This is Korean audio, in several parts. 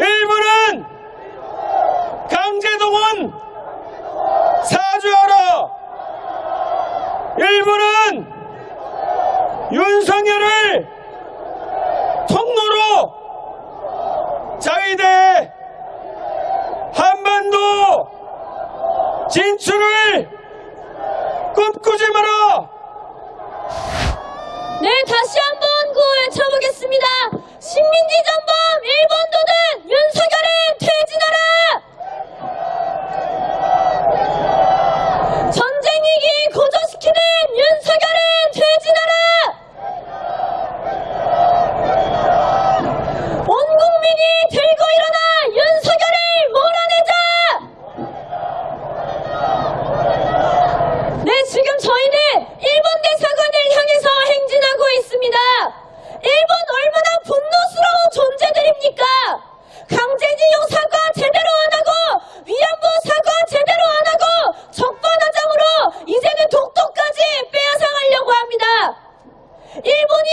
일본은 강제동원 사죄하라. 일본은 윤석열을 통로로 자위대 한반도 진출을 꿈꾸지 마라. 네, 다시 한번 구호 외쳐보겠습니다. 식민지 전범 일본도든 윤석열은 퇴진하라! 전쟁 위기 고조시키는 윤석열은 퇴진하라! 온 국민이 들고 일어나 윤석열을 몰아내자! 네, 지금 저희는 일본 대사관을 향해서 행진하고 있습니다. 일본 얼마나 분노스러운 존재들입니까? 강제징용 사과 제대로 안 하고 위안부 사과 제대로 안 하고 적반하장으로 이제는 독도까지 빼앗아가려고 합니다. 일본이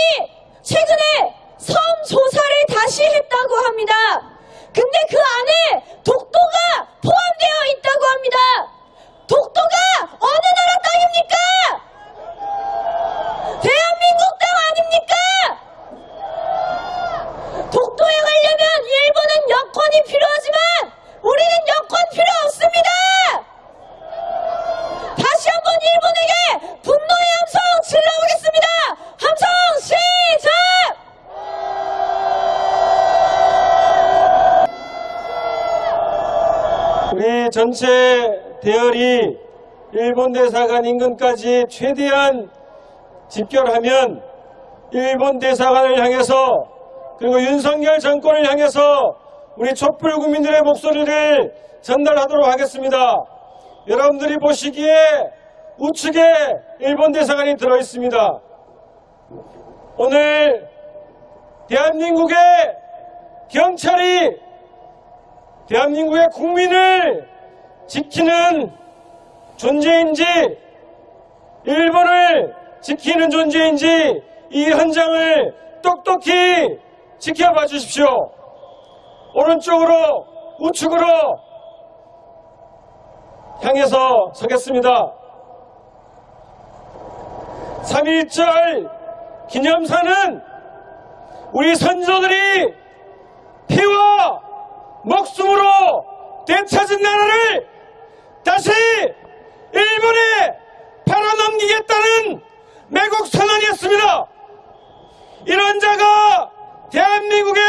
최근에 섬 조사를 다시 했다고 합니다. 근데 그 안에 독도가 포함되어 있다고 합니다. 독도가 어느 나라 땅입니까? 대한민국 땅 아닙니까? 독도에 가려면 일본은 여권이 필요하지만 우리는 여권 필요 없습니다. 다시 한번 일본에게 분노의 함성 질러보겠습니다. 함성 시작! 우리 전체 대열이 일본 대사관 인근까지 최대한 집결하면 일본 대사관을 향해서 그리고 윤석열 정권을 향해서 우리 촛불 국민들의 목소리를 전달하도록 하겠습니다. 여러분들이 보시기에 우측에 일본 대사관이 들어 있습니다. 오늘 대한민국의 경찰이 대한민국의 국민을 지키는 존재인지 일본을 지키는 존재인지 이 현장을 똑똑히 지켜봐 주십시오. 오른쪽으로 우측으로 향해서 서겠습니다. 3.1절 기념사는 우리 선조들이 피와 목숨으로 되찾은 나라를 다시 일본에 팔아넘기겠다는 매국 선언이었습니다. 이런 자가 대한민국의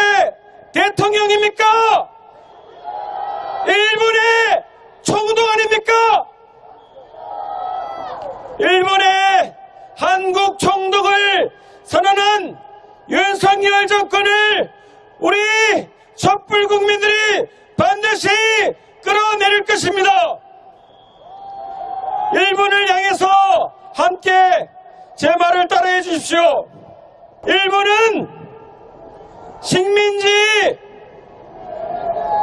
대통령입니까? 일본의 총독 아닙니까? 일본의 한국 총독을 선언한 윤석열 정권을 우리 촛불 국민들이 반드시 끌어내릴 것입니다. 일본을 향해서 함께 제 말을 따라해 주십시오. 일본은 식민지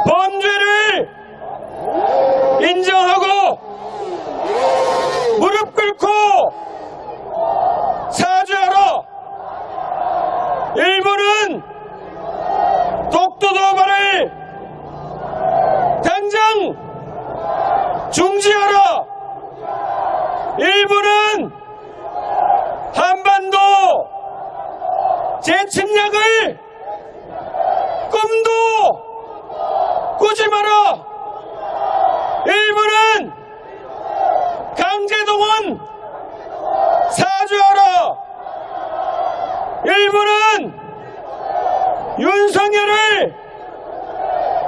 범죄를 인정하고 무릎 꿇고 사죄하라. 일본은 독도 도발을 당장 중지하라. 일본은 한반도 재침략을 꿈도 꾸지 마라. 일본은 강제동원 사죄하라. 일본은 윤석열을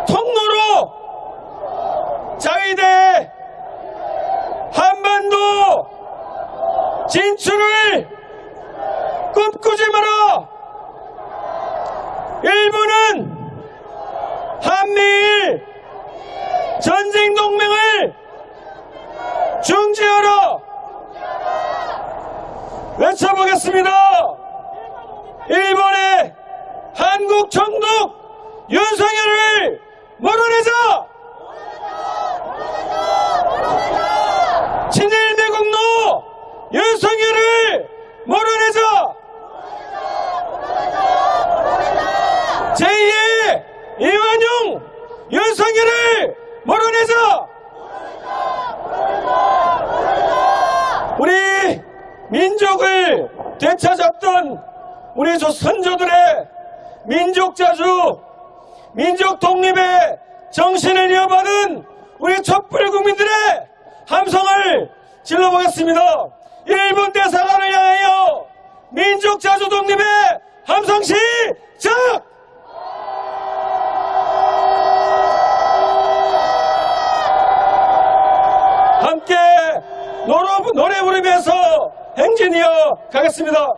통로로 자위대 한반도 진출을 꿈꾸지 마라. 일본은 한미일 전쟁 동맹을 중지하라. 외쳐보겠습니다. 일본의 한국 총독 윤석열을 몰아내자! 친일 매국노 윤석열을 몰아내자! 제2의 이완용 윤석열을 몰아내자! 우리 민족을 되찾았던 우리 조 선조들의 민족 자주, 민족 독립의 정신을 이어받은 우리 촛불 국민들의 함성을 질러보겠습니다. 일본 대사관을 향하여 민족 자주 독립의 함성 시작! 함께 노래, 노래 부르면서 행진 이어 가겠습니다.